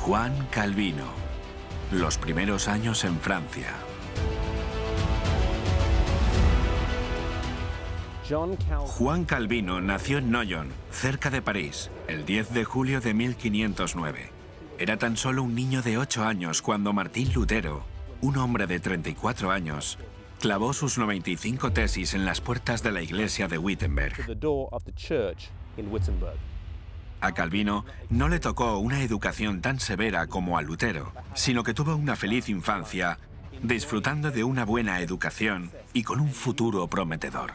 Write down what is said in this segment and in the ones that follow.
Juan Calvino. Los primeros años en Francia. Juan Calvino nació en Noyon, cerca de París, el 10 de julio de 1509. Era tan solo un niño de 8 años cuando Martín Lutero, un hombre de 34 años, clavó sus 95 tesis en las puertas de la iglesia de Wittenberg. A Calvino no le tocó una educación tan severa como a Lutero, sino que tuvo una feliz infancia, disfrutando de una buena educación y con un futuro prometedor.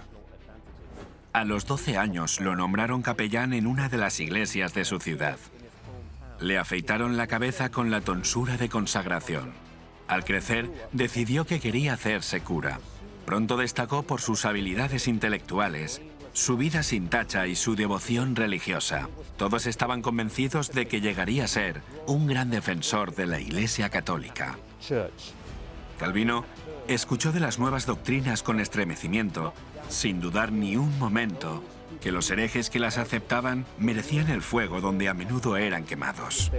A los 12 años lo nombraron capellán en una de las iglesias de su ciudad. Le afeitaron la cabeza con la tonsura de consagración. Al crecer, decidió que quería hacerse cura. Pronto destacó por sus habilidades intelectuales, su vida sin tacha y su devoción religiosa. Todos estaban convencidos de que llegaría a ser un gran defensor de la Iglesia Católica. Calvino escuchó de las nuevas doctrinas con estremecimiento sin dudar ni un momento que los herejes que las aceptaban merecían el fuego donde a menudo eran quemados.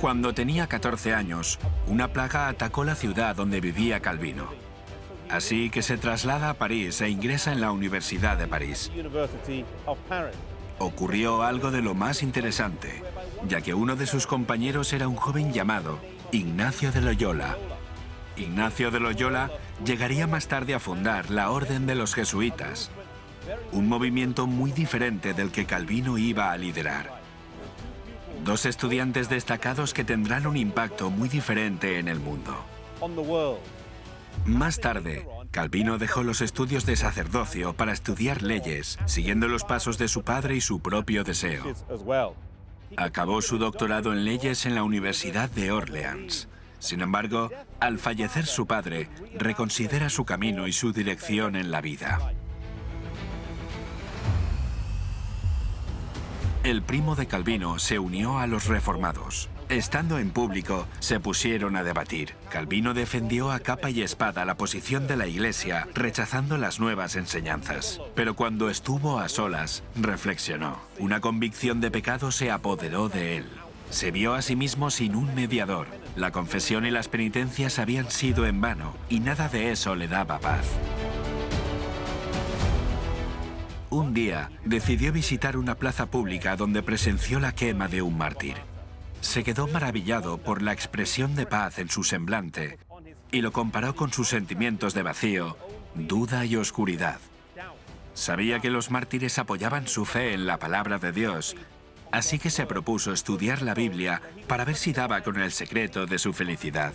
Cuando tenía 14 años, una plaga atacó la ciudad donde vivía Calvino. Así que se traslada a París e ingresa en la Universidad de París. Ocurrió algo de lo más interesante ya que uno de sus compañeros era un joven llamado Ignacio de Loyola. Ignacio de Loyola llegaría más tarde a fundar la Orden de los Jesuitas, un movimiento muy diferente del que Calvino iba a liderar. Dos estudiantes destacados que tendrán un impacto muy diferente en el mundo. Más tarde, Calvino dejó los estudios de sacerdocio para estudiar leyes, siguiendo los pasos de su padre y su propio deseo. Acabó su doctorado en leyes en la Universidad de Orleans. Sin embargo, al fallecer su padre, reconsidera su camino y su dirección en la vida. El primo de Calvino se unió a los reformados. Estando en público, se pusieron a debatir. Calvino defendió a capa y espada la posición de la Iglesia, rechazando las nuevas enseñanzas. Pero cuando estuvo a solas, reflexionó. Una convicción de pecado se apoderó de él. Se vio a sí mismo sin un mediador. La confesión y las penitencias habían sido en vano, y nada de eso le daba paz. Un día, decidió visitar una plaza pública donde presenció la quema de un mártir. Se quedó maravillado por la expresión de paz en su semblante y lo comparó con sus sentimientos de vacío, duda y oscuridad. Sabía que los mártires apoyaban su fe en la palabra de Dios, así que se propuso estudiar la Biblia para ver si daba con el secreto de su felicidad.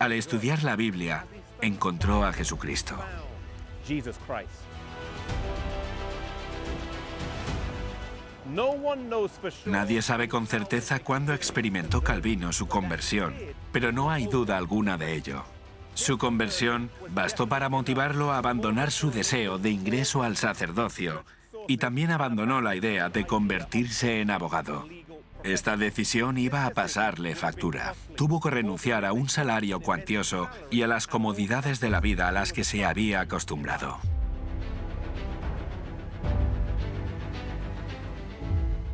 Al estudiar la Biblia, encontró a Jesucristo. Nadie sabe con certeza cuándo experimentó Calvino su conversión, pero no hay duda alguna de ello. Su conversión bastó para motivarlo a abandonar su deseo de ingreso al sacerdocio y también abandonó la idea de convertirse en abogado. Esta decisión iba a pasarle factura. Tuvo que renunciar a un salario cuantioso y a las comodidades de la vida a las que se había acostumbrado.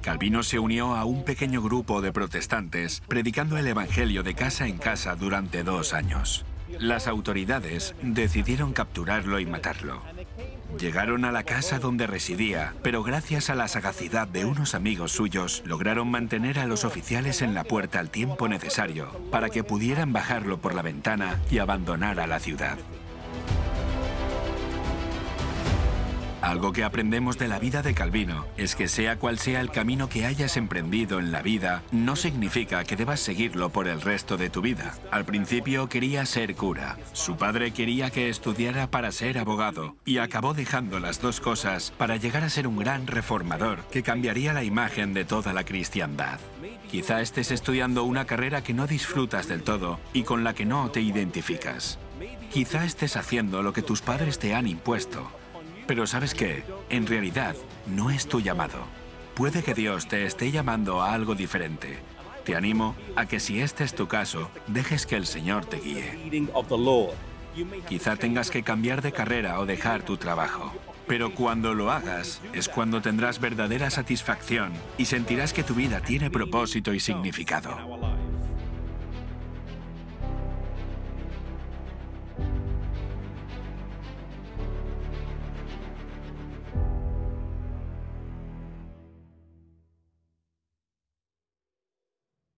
Calvino se unió a un pequeño grupo de protestantes predicando el Evangelio de casa en casa durante dos años. Las autoridades decidieron capturarlo y matarlo. Llegaron a la casa donde residía, pero gracias a la sagacidad de unos amigos suyos, lograron mantener a los oficiales en la puerta al tiempo necesario para que pudieran bajarlo por la ventana y abandonar a la ciudad. Algo que aprendemos de la vida de Calvino es que sea cual sea el camino que hayas emprendido en la vida, no significa que debas seguirlo por el resto de tu vida. Al principio quería ser cura, su padre quería que estudiara para ser abogado y acabó dejando las dos cosas para llegar a ser un gran reformador que cambiaría la imagen de toda la cristiandad. Quizá estés estudiando una carrera que no disfrutas del todo y con la que no te identificas. Quizá estés haciendo lo que tus padres te han impuesto pero ¿sabes qué? En realidad, no es tu llamado. Puede que Dios te esté llamando a algo diferente. Te animo a que si este es tu caso, dejes que el Señor te guíe. Quizá tengas que cambiar de carrera o dejar tu trabajo. Pero cuando lo hagas es cuando tendrás verdadera satisfacción y sentirás que tu vida tiene propósito y significado.